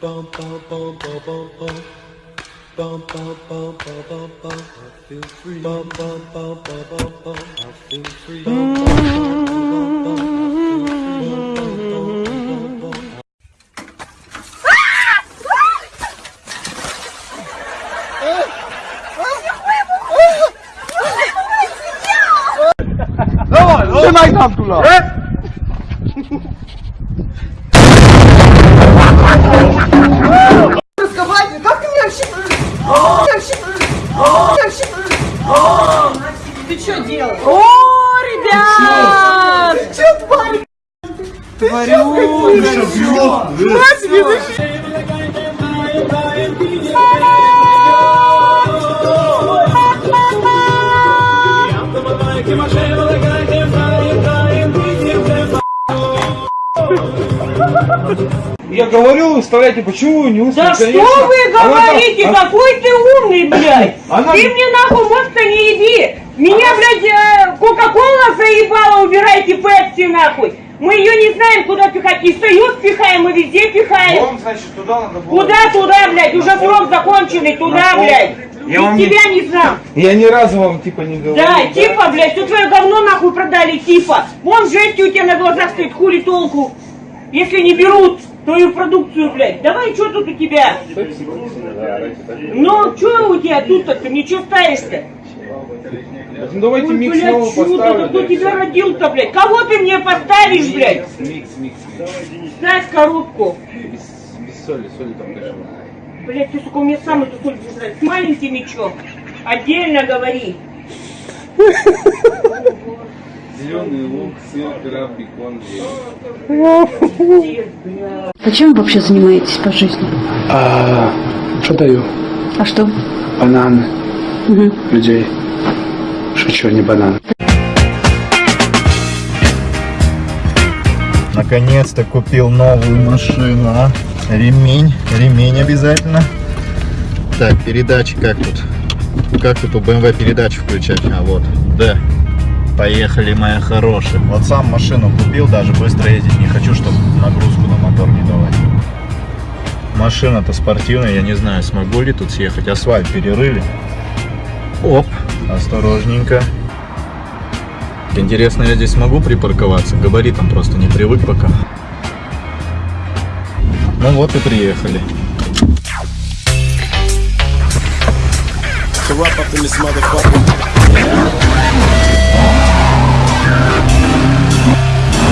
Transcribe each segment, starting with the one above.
Bum bum bum bum bum bum. Bum bum bum bum bum bum. I feel free. Bum bum bum bum bum bum. I feel free. Bum bum bum bum bum bum. I feel free. Bum bum bum Ты что делал? О, ребят! Ты что, тварь? Ты что, Я говорю, выставляйте, почему вы не устно, Да конечно. что вы Она говорите? она- Какой ты умный, блядь! Она- Ты мне нахуй мозг-то не еби! Меня, блядь, э, Кока-Кола заебала, убирайте Пепси нахуй! Мы ее не знаем, куда пихать. И в Союз пихаем, и везде пихаем. Вам, значит, туда надо было. Куда туда, блядь? Уже срок законченный, туда, блядь. Я И вам не- тебя не знам. Я ни разу вам, типа, не говорил. Да, типа, блядь, все твое говно нахуй продали, типа. Вон жесть у тебя на глазах стоит, хули толку. Если не берут твою продукцию, блядь. Давай, что тут у тебя? Ну, что у тебя тут-то? Ты мне что ставишь-то? Ну, давайте Ой, микс блядь, снова чудо, поставим. кто тебя родил-то, блядь? Кого ты мне поставишь, блядь? Микс, микс, микс. Ставь коробку. Без, без соли, соли там дальше. Блядь, ты, сука, у меня самый тупой не С маленькими чё? Отдельно говори. Зеленый лук, сыр, краб, бекон, А чем вы вообще занимаетесь по жизни? А, продаю А что? бананы Мгм. людей. Шучу, не банан. Наконец-то купил новую машину. а. Ремень, ремень обязательно. Так, передачи как тут? Как тут у BMW передачи включать? А вот, да. Поехали, моя хорошая. Вот сам машину купил, даже быстро ездить не хочу, чтобы нагрузку на мотор не давать. Машина-то спортивная, я не знаю, смогу ли тут съехать. Асфальт перерыли. Оп, осторожненько. Интересно, я здесь смогу припарковаться? Габаритом просто не привык пока. Ну вот и приехали.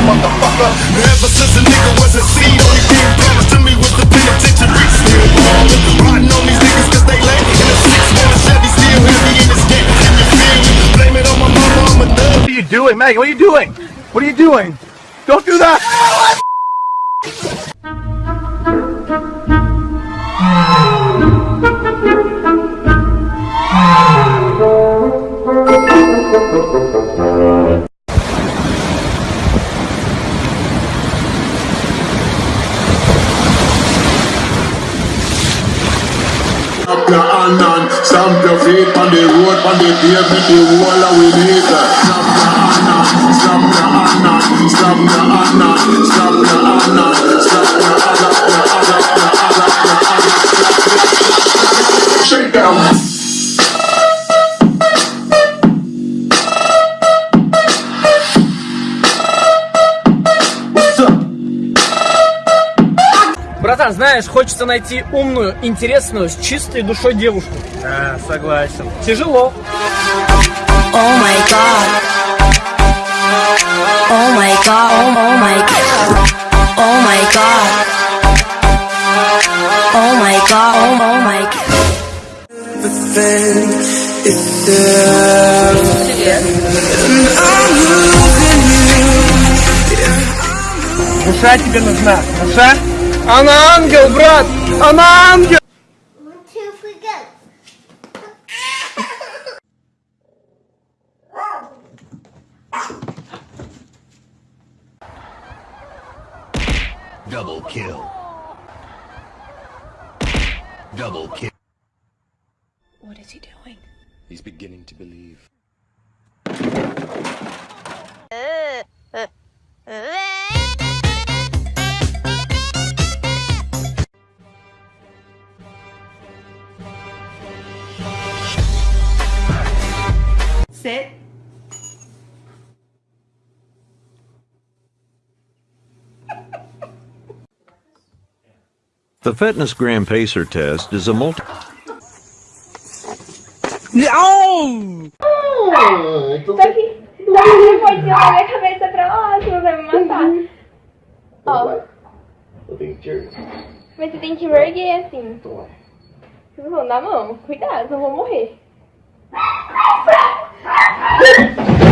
Ever since a nigga was a seed, only thing promised to me was the penitentiary. Still ballin', riding on these niggas 'cause they late. In a six-one Chevy, still heavy in this game. Can you feel me? Blame it on my mama, I'm a thug. What are you doing, Maggie? What are you doing? What are you doing? Don't do that! Your hand and stamp your feet on the road, on the pavement, the wall of we need that. Stamp your hand and stamp your hand and stamp your hand and stamp your hand and stamp your hand hand up, your hand up, Братан, знаешь, хочется найти умную, интересную, с чистой душой девушку. А, согласен. Тяжело. Oh my god. Oh my god. Oh, my god. Oh my god. Oh my god. Oh my god. Душа тебе нужна. Душа? Она ангел, брат! Она ангел! Double kill. Double kill. What is he doing? He's beginning to believe. você The Fitness Gram Pacer test is a multi. Não! Ah, então... Só que você pode virar minha cabeça pra lá, você vai me matar. Ó. Eu tenho que Mas você tem que me erguer assim. Tá Vocês vão dar mão, cuidado, eu vou morrer. Thank you.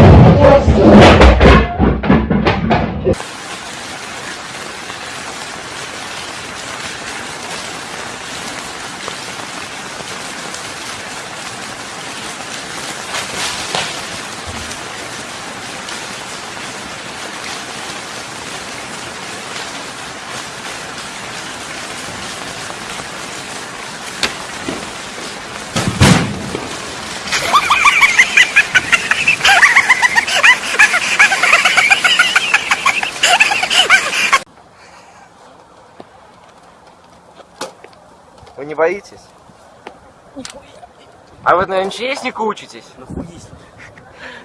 А вы на МЧСнику учитесь?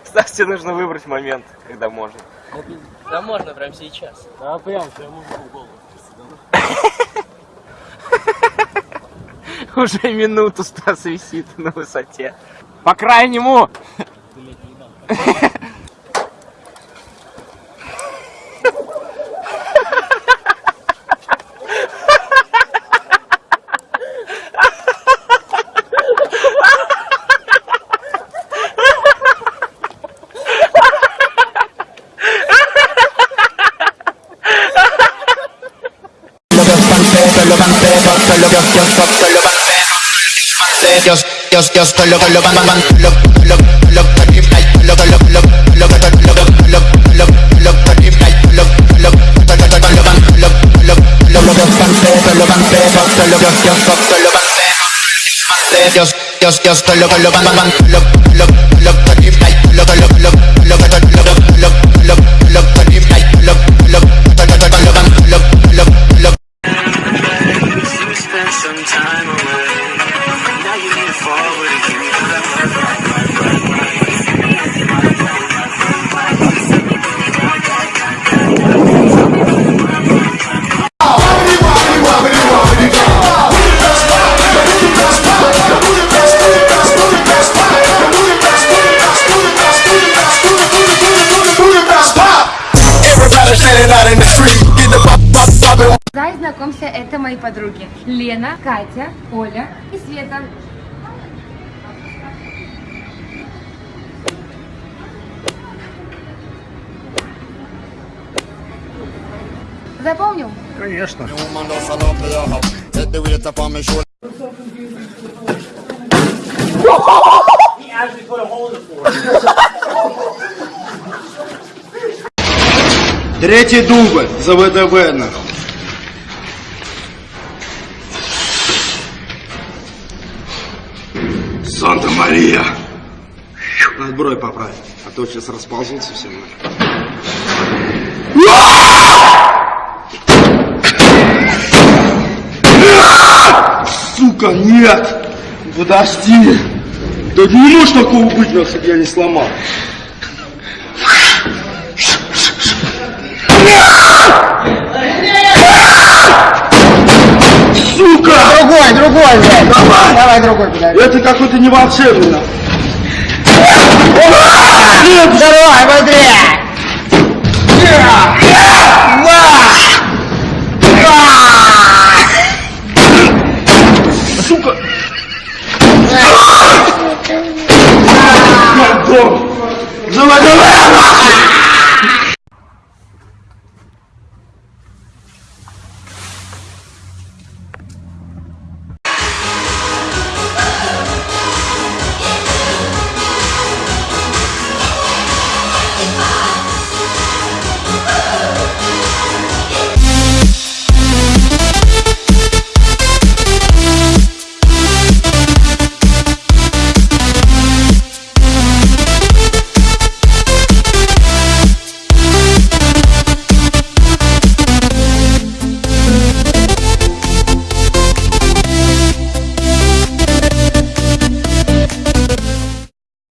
Кстати, нужно выбрать момент, когда можно. Да можно прямо сейчас. Да прям прямо в голову. Уже минуту Стас висит на высоте. По крайнему! solo banceros, yo, yo, yo, solo banceros, yo, yo, solo, solo ban, ban, ban, solo, solo, solo, solo, solo, solo, solo, solo, solo, solo, solo, Solo banceros, solo yo, yo, solo banceros, yo, yo, yo, solo, solo Зай, знакомься, это мои подруги. Лена, Катя, Оля и Света. Запомнил? Конечно. Третий дубль за ВДВ. нахуй. Санта-Мария. Надо бровь поправить, а то сейчас расползутся все. Сука, нет! Подожди! Да не может такого быть, нас я не сломал. Сука! Другой, другой, блядь. Давай! Давай другой, подожди. Это какой-то не волшебный. нахуй. Давай, быстрее!